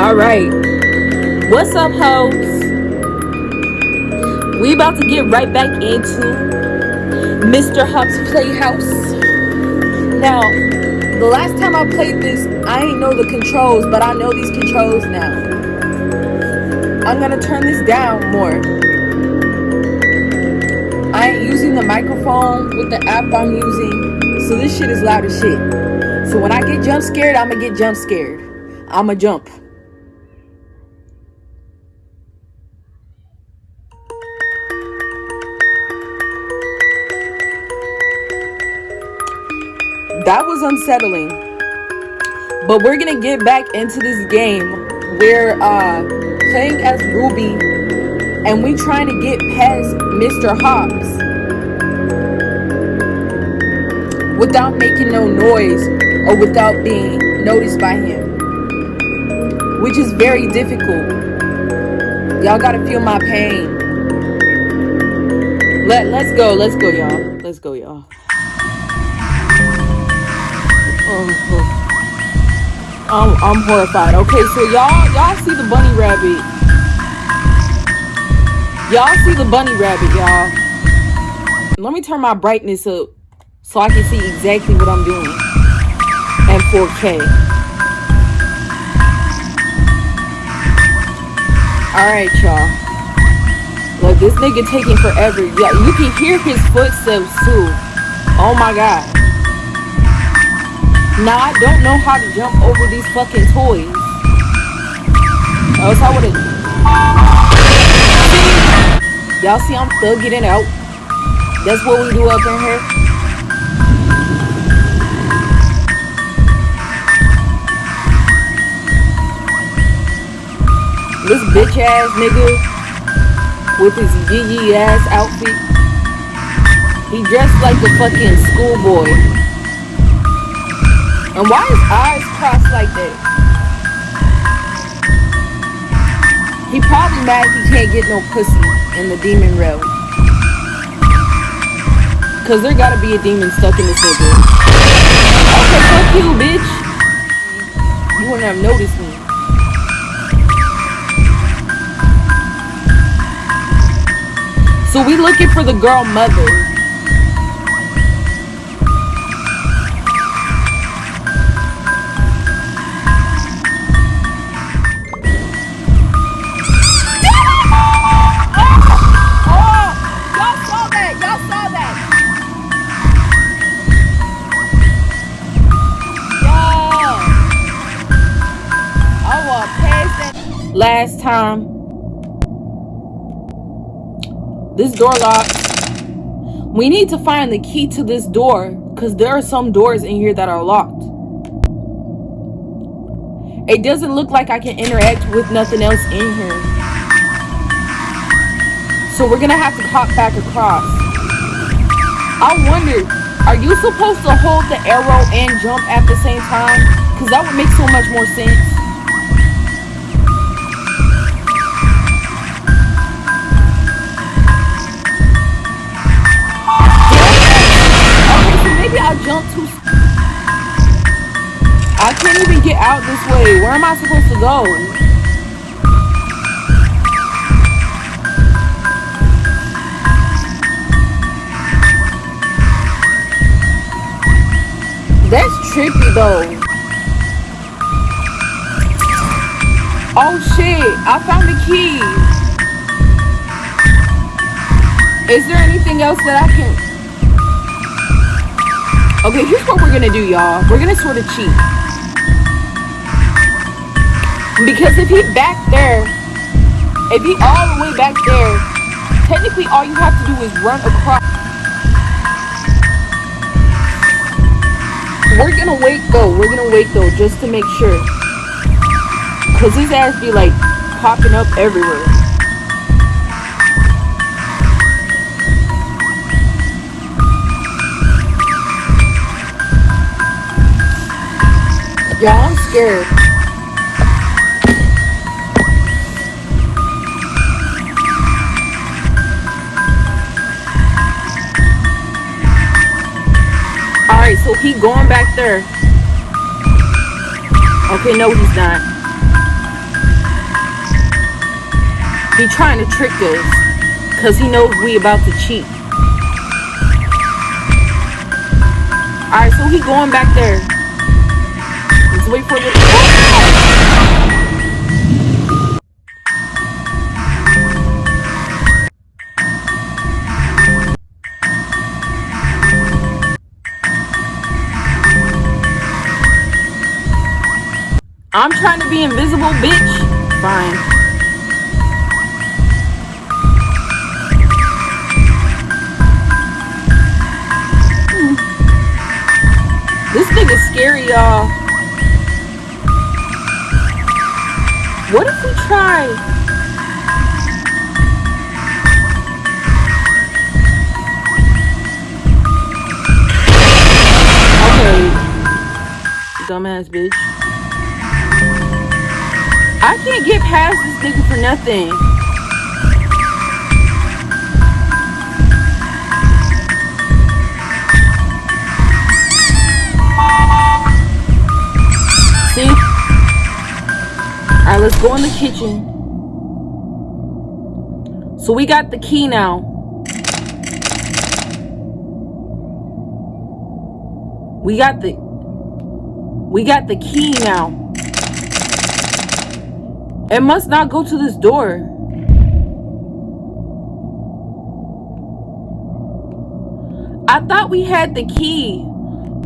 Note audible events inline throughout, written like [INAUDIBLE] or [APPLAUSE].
All right. What's up, hoes? We about to get right back into Mr. Hopp's Playhouse. Now, the last time I played this, I ain't know the controls, but I know these controls now. I'm gonna turn this down more. I ain't using the microphone with the app I'm using, so this shit is loud as shit. So when I get jump scared, I'ma get jump scared. I'ma jump. Unsettling. But we're gonna get back into this game. We're uh, playing as Ruby, and we trying to get past Mr. Hobbs without making no noise or without being noticed by him, which is very difficult. Y'all gotta feel my pain. Let Let's go. Let's go, y'all. Let's go, y'all. I'm, I'm horrified. Okay, so y'all y'all see the bunny rabbit. Y'all see the bunny rabbit, y'all. Let me turn my brightness up so I can see exactly what I'm doing. And 4K. Alright, y'all. Look, this nigga taking forever. Yeah, you can hear his footsteps too. Oh my god. Now I don't know how to jump over these fucking toys. Else I would've. Y'all see I'm thugging it out. That's what we do up in here. This bitch ass nigga with his yee ass outfit. He dressed like a fucking schoolboy. And why his eyes crossed like that? He probably mad he can't get no pussy in the demon realm. Cause there gotta be a demon stuck in this nigga. Okay, fuck you, bitch. You wouldn't have noticed me. So we looking for the girl mother. This door locked. We need to find the key to this door because there are some doors in here that are locked. It doesn't look like I can interact with nothing else in here. So we're going to have to hop back across. I wonder, are you supposed to hold the arrow and jump at the same time? Because that would make so much more sense. I supposed to go? That's trippy though. Oh shit, I found the key. Is there anything else that I can... Okay, here's what we're gonna do, y'all. We're gonna sort of cheat. Because if he back there, if he all the way back there, technically all you have to do is run across. We're gonna wait though. We're gonna wait though, just to make sure. Cause his ass be like popping up everywhere. Y'all, I'm scared. so he going back there. Okay, no, he's not. He trying to trick us. Because he knows we about to cheat. Alright, so he going back there. Let's wait for the... I'm trying to be invisible, bitch. Fine. Hmm. This nigga's scary, y'all. What if we try? Okay. Dumbass bitch. I can't get past this nigga for nothing. See? Alright, let's go in the kitchen. So we got the key now. We got the we got the key now. It must not go to this door. I thought we had the key.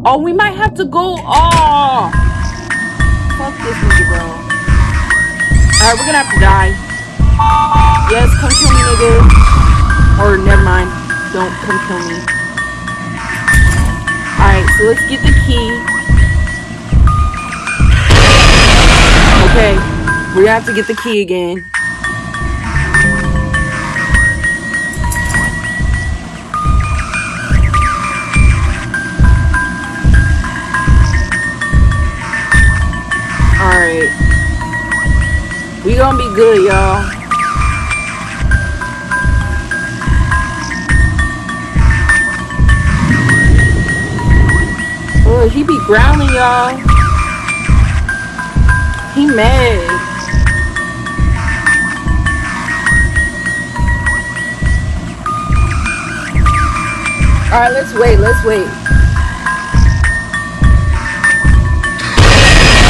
Oh, we might have to go. Oh. Fuck this nigga, bro. Alright, we're gonna have to die. Yes, come kill me, nigga. Or never mind. Don't come kill me. Alright, so let's get the key. Okay. We have to get the key again. Alright. We gonna be good, y'all. Oh, he be growling, y'all. He mad. All right, let's wait. Let's wait.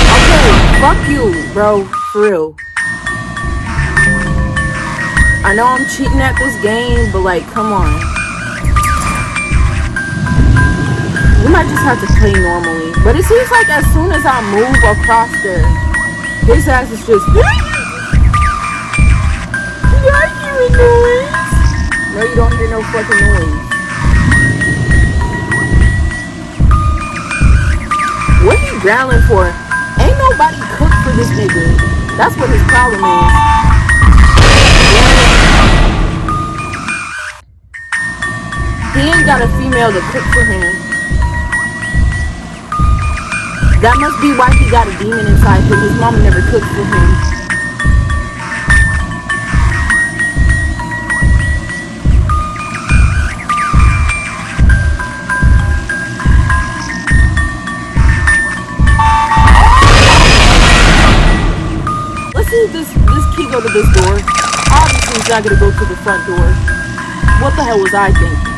Okay, fuck you, bro. For real. I know I'm cheating at this game, but like, come on. We might just have to play normally. But it seems like as soon as I move across there, his ass is just. [LAUGHS] I hear noise? No, you don't hear no fucking noise. What he growling for? Ain't nobody cooked for this nigga. That's what his problem is. He ain't got a female to cook for him. That must be why he got a demon inside him. His mama never cooked for him. Go to this door. Obviously, he's not going to go to the front door. What the hell was I thinking?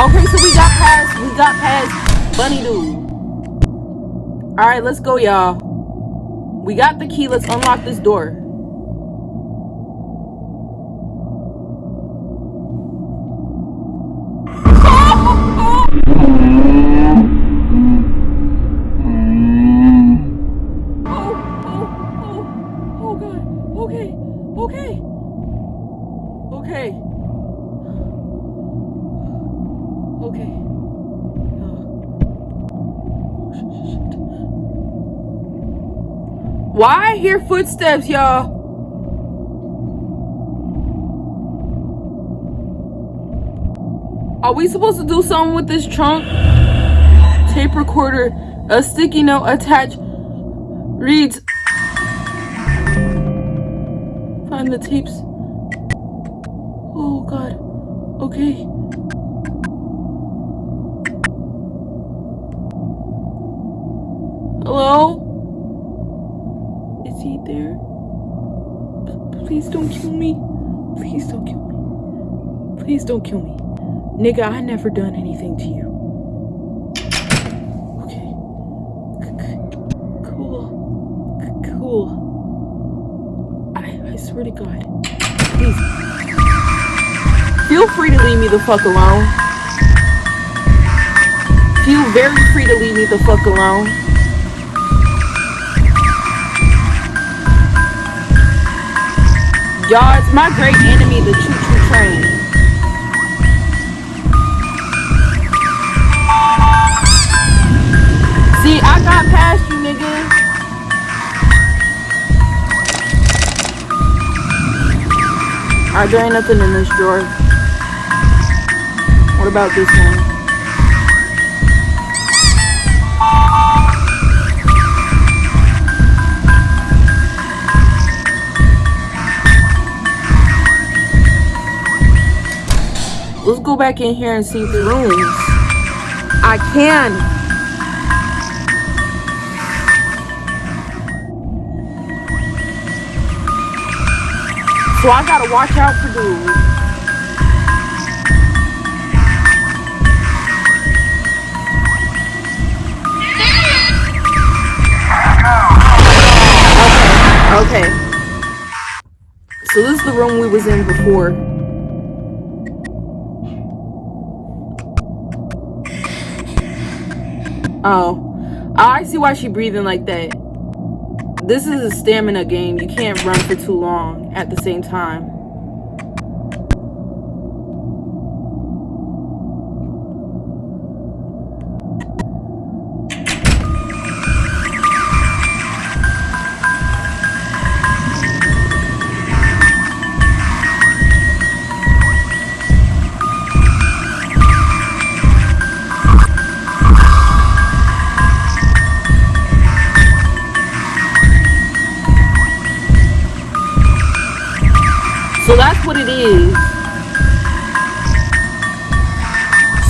Okay, so we got past, we got past Bunny Dude. All right, let's go, y'all. We got the key. Let's unlock this door. [LAUGHS] Why I hear footsteps, y'all? Are we supposed to do something with this trunk? Tape recorder, a sticky note attached, reads, find the tapes. Oh god. Okay. Hello? Is he there? P please don't kill me. Please don't kill me. Please don't kill me. Nigga, I never done anything to you. Okay. Cool. Cool. I, I swear to God. Please. Feel free to leave me the fuck alone. Feel very free to leave me the fuck alone. Y'all, it's my great enemy, the choo-choo train. See, I got past you, nigga. Alright, there ain't nothing in this drawer. What about this one? Back in here and see the rooms. I can. So I gotta watch out for dudes. Okay, okay. So this is the room we was in before. Oh. oh. I see why she breathing like that this is a stamina game. You can't run for too long at the same time.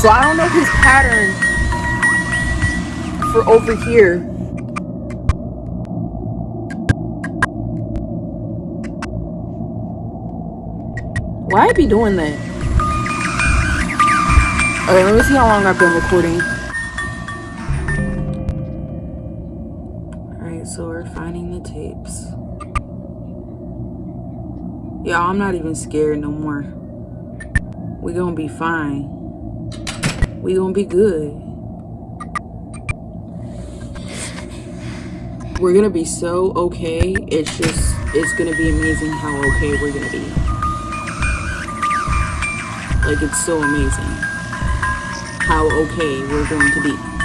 So I don't know his pattern for over here. Why I be doing that? Okay, let me see how long I've been recording. Alright, so we're finding the tapes. Y'all, I'm not even scared no more. We gonna be fine. We gonna be good. We're gonna be so okay. It's just, it's gonna be amazing how okay we're gonna be. Like, it's so amazing how okay we're going to be.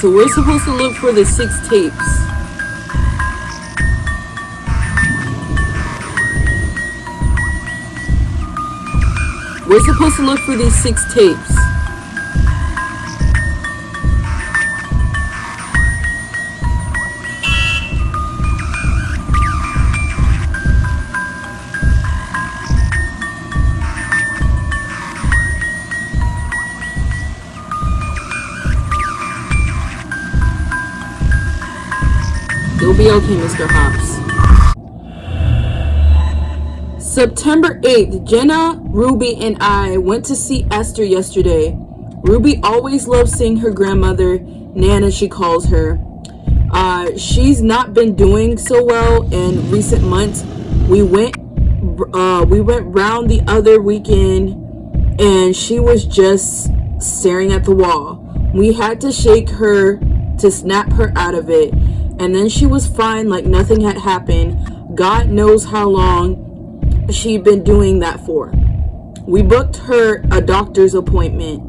So we're supposed to look for the six tapes. We're supposed to look for these six tapes. Be okay, Mr. Hops. September 8th, Jenna, Ruby, and I went to see Esther yesterday. Ruby always loves seeing her grandmother, Nana she calls her. Uh, she's not been doing so well in recent months. We went uh, we went round the other weekend and she was just staring at the wall. We had to shake her to snap her out of it and then she was fine like nothing had happened. God knows how long she'd been doing that for. We booked her a doctor's appointment.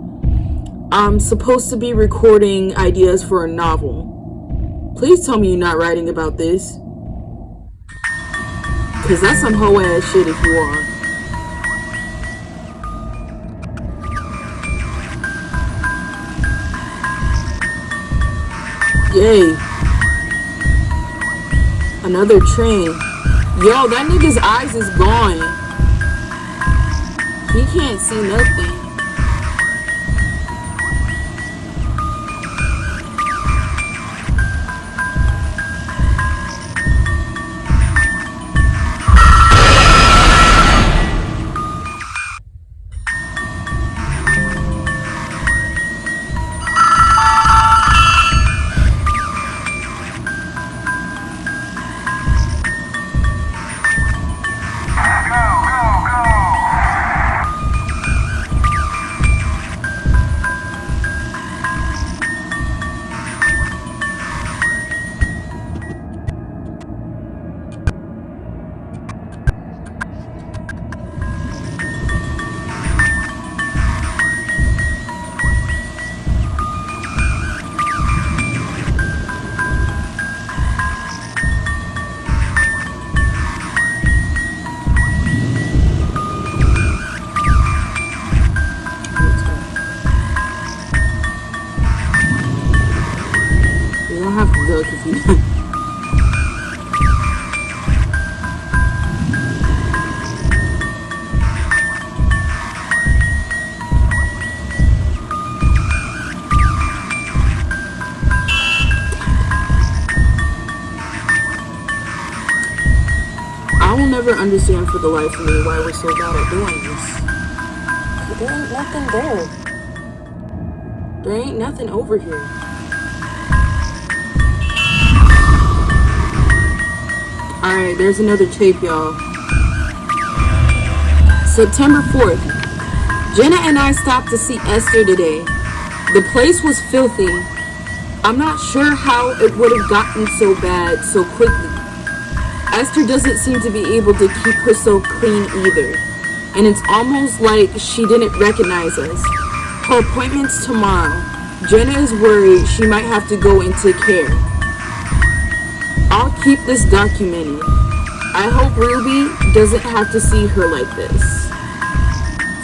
I'm supposed to be recording ideas for a novel. Please tell me you're not writing about this. Because that's some hoe ass shit if you are. Yay. Another train. Yo, that nigga's eyes is gone. He can't see nothing. The life of me why we're so bad at doing this. There ain't nothing there. There ain't nothing over here. Alright, there's another tape, y'all. September 4th. Jenna and I stopped to see Esther today. The place was filthy. I'm not sure how it would have gotten so bad so quickly. Esther doesn't seem to be able to keep herself clean either. And it's almost like she didn't recognize us. Her appointment's tomorrow. Jenna is worried she might have to go into care. I'll keep this documented. I hope Ruby doesn't have to see her like this.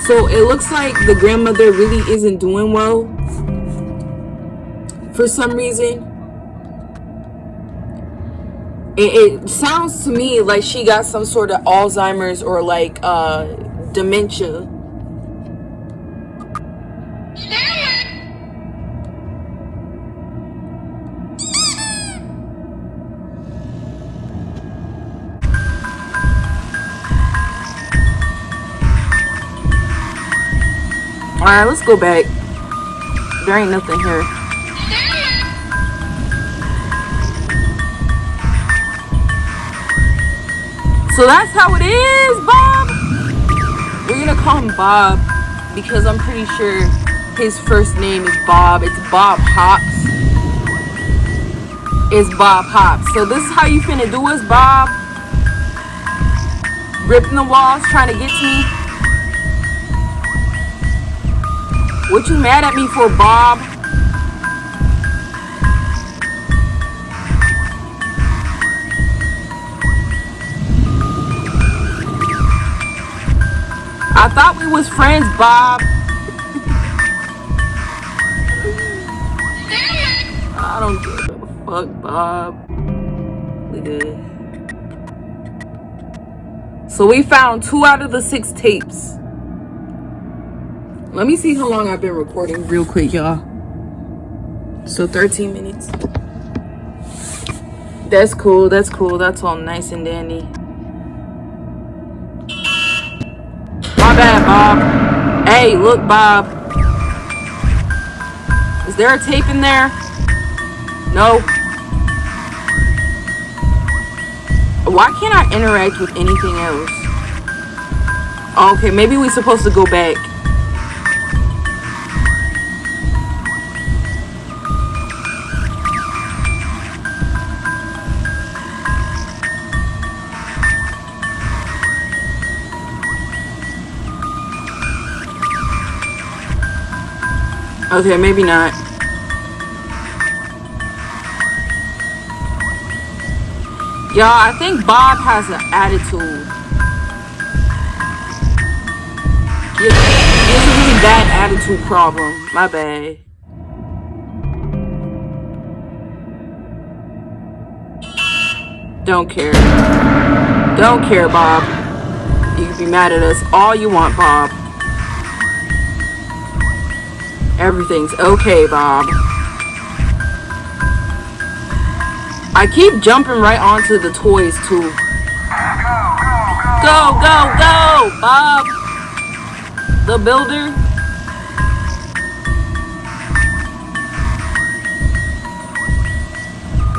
So it looks like the grandmother really isn't doing well for some reason it, it sounds to me like she got some sort of Alzheimer's or like uh, dementia. Alright, let's go back. There ain't nothing here. So that's how it is, Bob. We're gonna call him Bob because I'm pretty sure his first name is Bob. It's Bob Hops. It's Bob Hops. So this is how you finna do us, Bob. Ripping the walls, trying to get to me. What you mad at me for, Bob? I thought we was friends, Bob. I don't give a fuck, Bob. So we found two out of the six tapes. Let me see how long I've been recording real quick, y'all. So 13 minutes. That's cool. That's cool. That's all nice and dandy. Bob. Hey, look, Bob. Is there a tape in there? No. Why can't I interact with anything else? Okay, maybe we're supposed to go back. Okay, maybe not. Y'all, I think Bob has an attitude. He has a really bad attitude problem. My bad. Don't care. Don't care, Bob. You can be mad at us all you want, Bob. Everything's okay, Bob. I keep jumping right onto the toys, too. Go, go, go, Bob. The builder.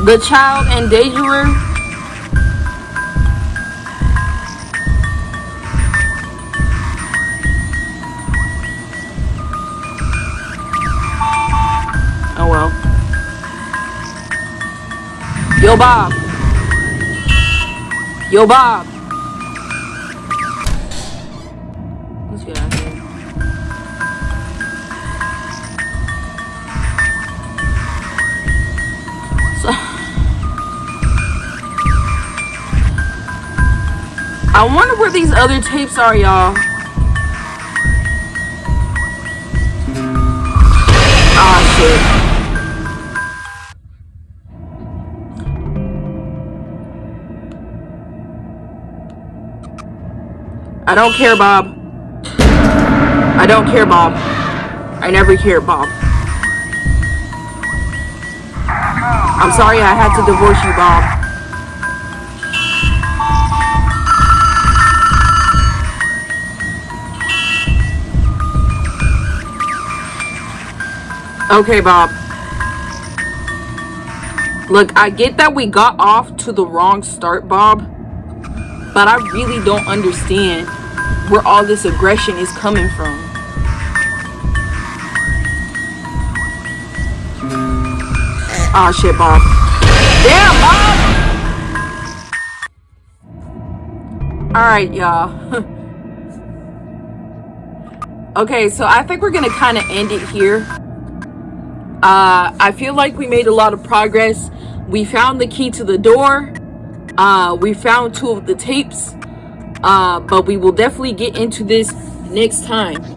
The child endangerer. Yo, Bob. Yo, Bob. Let's get out of here. So, I wonder where these other tapes are, y'all. Don't care, Bob. I don't care, Bob. I never care, Bob. I'm sorry I had to divorce you, Bob. Okay, Bob. Look, I get that we got off to the wrong start, Bob. But I really don't understand where all this aggression is coming from. Ah, shit, Bob. Damn, Bob! Alright, y'all. [LAUGHS] okay, so I think we're to kind of end it here. Uh, I feel like we made a lot of progress. We found the key to the door. Uh, we found two of the tapes uh, but we will definitely get into this next time